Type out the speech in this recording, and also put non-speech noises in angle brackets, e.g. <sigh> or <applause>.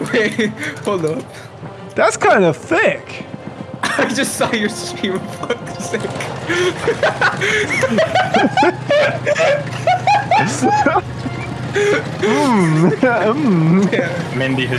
Wait, hold up. That's kind of thick. I just saw your stream. Fuck's <laughs> sake. Mm, <laughs> mm. Yeah. Mindy has